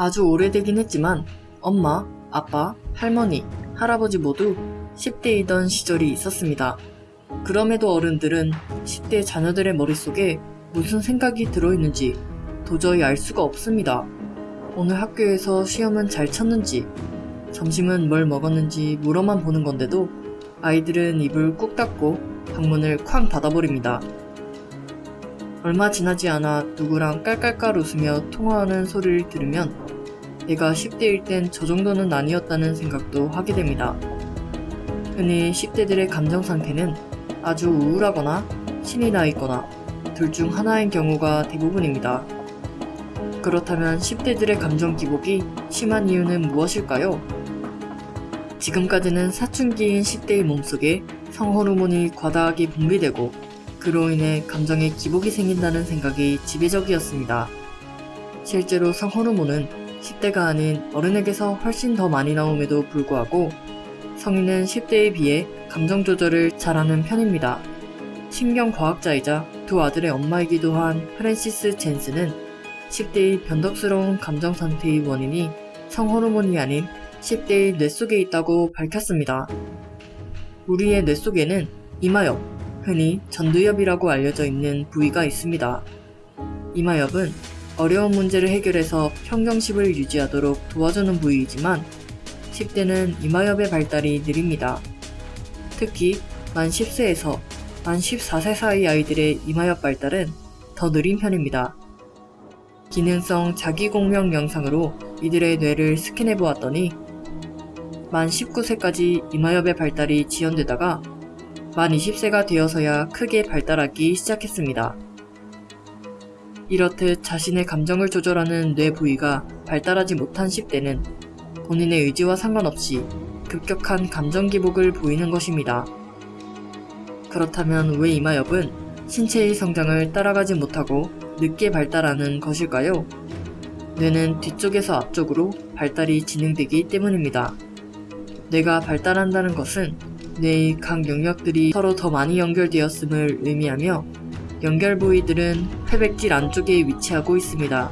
아주 오래되긴 했지만 엄마, 아빠, 할머니, 할아버지 모두 10대이던 시절이 있었습니다. 그럼에도 어른들은 10대 자녀들의 머릿속에 무슨 생각이 들어있는지 도저히 알 수가 없습니다. 오늘 학교에서 시험은 잘 쳤는지, 점심은 뭘 먹었는지 물어만 보는 건데도 아이들은 입을 꾹 닫고 방문을 쾅 닫아버립니다. 얼마 지나지 않아 누구랑 깔깔깔 웃으며 통화하는 소리를 들으면 내가 10대일 땐 저 정도는 아니었다는 생각도 하게 됩니다. 흔히 10대들의 감정 상태는 아주 우울하거나 신이 나 있거나 둘 중 하나인 경우가 대부분입니다. 그렇다면 10대들의 감정 기복이 심한 이유는 무엇일까요? 지금까지는 사춘기인 10대의 몸속에 성호르몬이 과다하게 분비되고 그로 인해 감정의 기복이 생긴다는 생각이 지배적이었습니다. 실제로 성호르몬은 10대가 아닌 어른에게서 훨씬 더 많이 나옴에도 불구하고 성인은 10대에 비해 감정 조절을 잘하는 편입니다. 신경과학자이자 두 아들의 엄마이기도 한 프랜시스 젠스는 10대의 변덕스러운 감정 상태의 원인이 성호르몬이 아닌 10대의 뇌 속에 있다고 밝혔습니다. 우리의 뇌 속에는 이마엽, 흔히 전두엽이라고 알려져 있는 부위가 있습니다. 이마엽은 어려운 문제를 해결해서 평정심을 유지하도록 도와주는 부위이지만 10대는 이마엽의 발달이 느립니다. 특히 만 10세에서 만 14세 사이 아이들의 이마엽 발달은 더 느린 편입니다. 기능성 자기공명 영상으로 이들의 뇌를 스캔해 보았더니 만 19세까지 이마엽의 발달이 지연되다가 만 20세가 되어서야 크게 발달하기 시작했습니다. 이렇듯 자신의 감정을 조절하는 뇌 부위가 발달하지 못한 10대는 본인의 의지와 상관없이 급격한 감정 기복을 보이는 것입니다. 그렇다면 왜 이마엽은 신체의 성장을 따라가지 못하고 늦게 발달하는 것일까요? 뇌는 뒤쪽에서 앞쪽으로 발달이 진행되기 때문입니다. 뇌가 발달한다는 것은 뇌의 각 영역들이 서로 더 많이 연결되었음을 의미하며 연결 부위들은 회백질 안쪽에 위치하고 있습니다.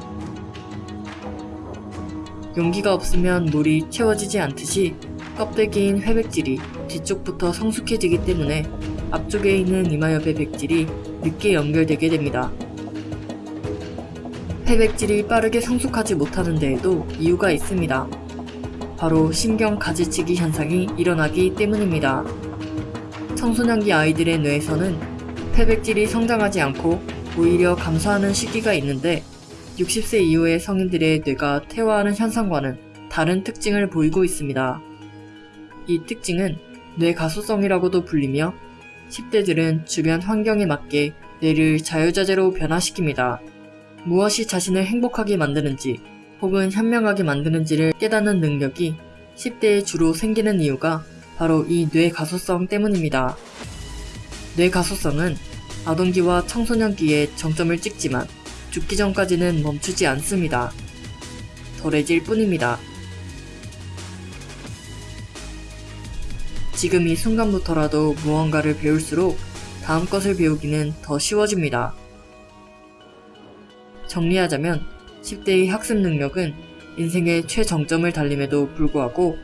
용기가 없으면 물이 채워지지 않듯이 껍데기인 회백질이 뒤쪽부터 성숙해지기 때문에 앞쪽에 있는 이마엽의 백질이 늦게 연결되게 됩니다. 회백질이 빠르게 성숙하지 못하는 데에도 이유가 있습니다. 바로 신경 가지치기 현상이 일어나기 때문입니다. 청소년기 아이들의 뇌에서는 폐백질이 성장하지 않고 오히려 감소하는 시기가 있는데 60세 이후의 성인들의 뇌가 퇴화하는 현상과는 다른 특징을 보이고 있습니다. 이 특징은 뇌 가소성이라고도 불리며 10대들은 주변 환경에 맞게 뇌를 자유자재로 변화시킵니다. 무엇이 자신을 행복하게 만드는지 혹은 현명하게 만드는지를 깨닫는 능력이 10대에 주로 생기는 이유가 바로 이 뇌 가소성 때문입니다. 뇌 가소성은 아동기와 청소년기에 정점을 찍지만 죽기 전까지는 멈추지 않습니다. 덜해질 뿐입니다. 지금 이 순간부터라도 무언가를 배울수록 다음 것을 배우기는 더 쉬워집니다. 정리하자면 10대의 학습 능력은 인생의 최정점을 달림에도 불구하고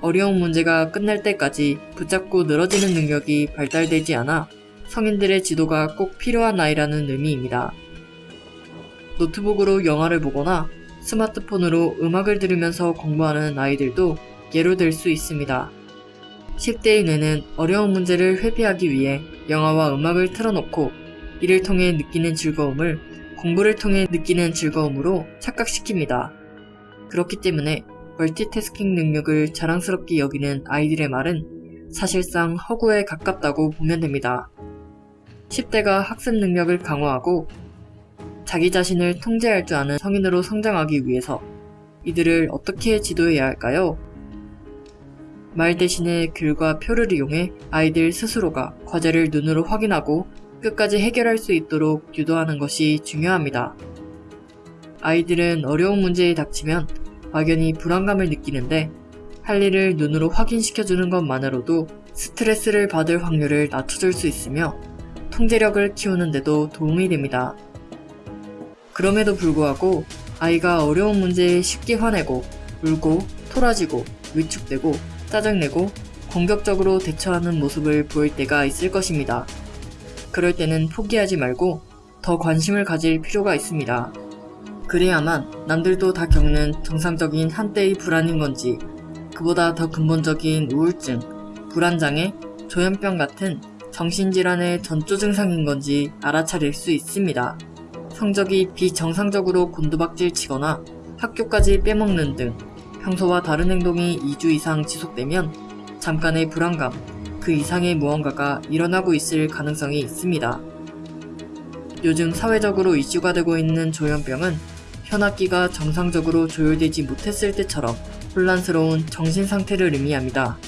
어려운 문제가 끝날 때까지 붙잡고 늘어지는 능력이 발달되지 않아 성인들의 지도가 꼭 필요한 나이라는 의미입니다. 노트북으로 영화를 보거나 스마트폰으로 음악을 들으면서 공부하는 아이들도 예로 들 수 있습니다. 10대의 뇌는 어려운 문제를 회피하기 위해 영화와 음악을 틀어놓고 이를 통해 느끼는 즐거움을 공부를 통해 느끼는 즐거움으로 착각시킵니다. 그렇기 때문에 멀티태스킹 능력을 자랑스럽게 여기는 아이들의 말은 사실상 허구에 가깝다고 보면 됩니다. 10대가 학습 능력을 강화하고 자기 자신을 통제할 줄 아는 성인으로 성장하기 위해서 이들을 어떻게 지도해야 할까요? 말 대신에 글과 표를 이용해 아이들 스스로가 과제를 눈으로 확인하고 끝까지 해결할 수 있도록 유도하는 것이 중요합니다. 아이들은 어려운 문제에 닥치면 막연히 불안감을 느끼는데 할 일을 눈으로 확인시켜주는 것만으로도 스트레스를 받을 확률을 낮춰줄 수 있으며 통제력을 키우는데도 도움이 됩니다. 그럼에도 불구하고 아이가 어려운 문제에 쉽게 화내고 울고 토라지고 위축되고 짜증내고 공격적으로 대처하는 모습을 보일 때가 있을 것입니다. 그럴 때는 포기하지 말고 더 관심을 가질 필요가 있습니다. 그래야만 남들도 다 겪는 정상적인 한때의 불안인 건지 그보다 더 근본적인 우울증, 불안장애, 조현병 같은 정신질환의 전조 증상인 건지 알아차릴 수 있습니다. 성적이 비정상적으로 곤두박질 치거나 학교까지 빼먹는 등 평소와 다른 행동이 2주 이상 지속되면 잠깐의 불안감, 그 이상의 무언가가 일어나고 있을 가능성이 있습니다. 요즘 사회적으로 이슈가 되고 있는 조현병은 현악기가 정상적으로 조율되지 못했을 때처럼 혼란스러운 정신 상태를 의미합니다.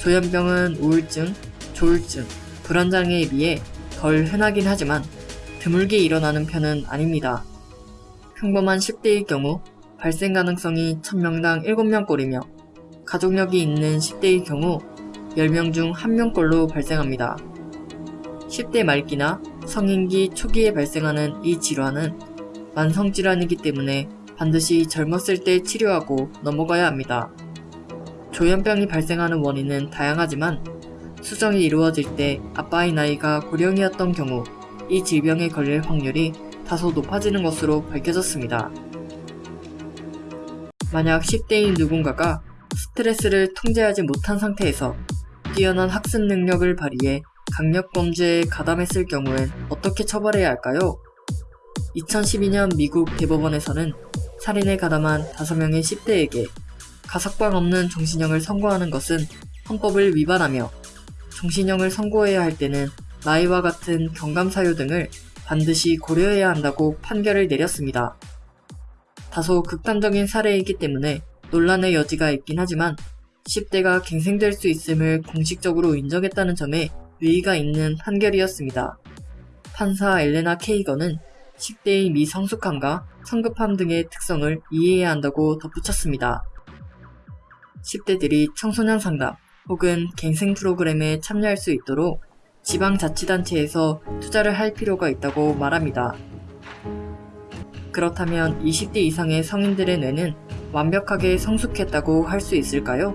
조현병은 우울증, 조울증, 불안장애에 비해 덜 흔하긴 하지만 드물게 일어나는 편은 아닙니다. 평범한 10대의 경우 발생 가능성이 1000명당 7명꼴이며 가족력이 있는 10대의 경우 10명 중 1명꼴로 발생합니다. 10대 말기나 성인기 초기에 발생하는 이 질환은 만성질환이기 때문에 반드시 젊었을 때 치료하고 넘어가야 합니다. 조현병이 발생하는 원인은 다양하지만 수정이 이루어질 때 아빠의 나이가 고령이었던 경우 이 질병에 걸릴 확률이 다소 높아지는 것으로 밝혀졌습니다. 만약 10대인 누군가가 스트레스를 통제하지 못한 상태에서 뛰어난 학습 능력을 발휘해 강력 범죄에 가담했을 경우엔 어떻게 처벌해야 할까요? 2012년 미국 대법원에서는 살인에 가담한 5명의 10대에게 가석방 없는 종신형을 선고하는 것은 헌법을 위반하며 종신형을 선고해야 할 때는 나이와 같은 경감사유 등을 반드시 고려해야 한다고 판결을 내렸습니다. 다소 극단적인 사례이기 때문에 논란의 여지가 있긴 하지만 10대가 갱생될 수 있음을 공식적으로 인정했다는 점에 의의가 있는 판결이었습니다. 판사 엘레나 케이건은 10대의 미성숙함과 성급함 등의 특성을 이해해야 한다고 덧붙였습니다. 10대들이 청소년 상담 혹은 갱생 프로그램에 참여할 수 있도록 지방자치단체에서 투자를 할 필요가 있다고 말합니다. 그렇다면 20대 이상의 성인들의 뇌는 완벽하게 성숙했다고 할 수 있을까요?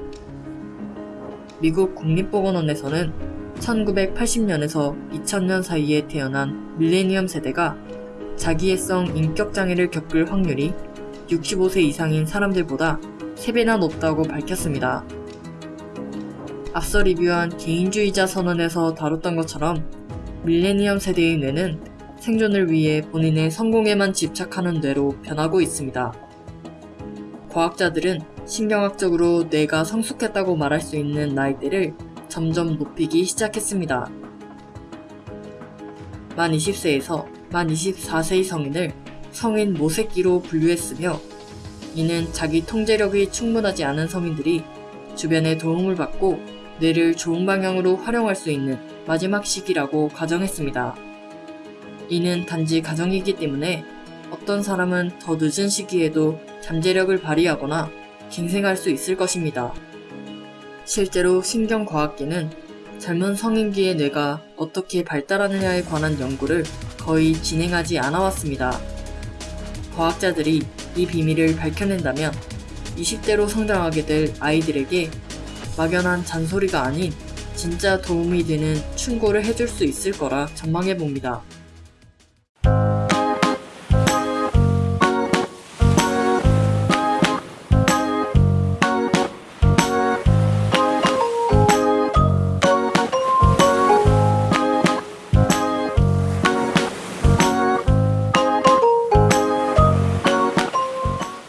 미국 국립보건원에서는 1980년에서 2000년 사이에 태어난 밀레니엄 세대가 자기애성 인격장애를 겪을 확률이 65세 이상인 사람들보다 3배나 높다고 밝혔습니다. 앞서 리뷰한 개인주의자 선언에서 다뤘던 것처럼 밀레니엄 세대의 뇌는 생존을 위해 본인의 성공에만 집착하는 뇌로 변하고 있습니다. 과학자들은 신경학적으로 뇌가 성숙했다고 말할 수 있는 나이대를 점점 높이기 시작했습니다. 만 20세에서 만 24세의 성인을 성인 모새끼로 분류했으며 이는 자기 통제력이 충분하지 않은 성인들이 주변의 도움을 받고 뇌를 좋은 방향으로 활용할 수 있는 마지막 시기라고 가정했습니다. 이는 단지 가정이기 때문에 어떤 사람은 더 늦은 시기에도 잠재력을 발휘하거나 갱생할 수 있을 것입니다. 실제로 신경과학계는 젊은 성인기의 뇌가 어떻게 발달하느냐에 관한 연구를 거의 진행하지 않아 왔습니다. 과학자들이 이 비밀을 밝혀낸다면 20대로 성장하게 될 아이들에게 막연한 잔소리가 아닌 진짜 도움이 되는 충고를 해줄 수 있을 거라 전망해 봅니다.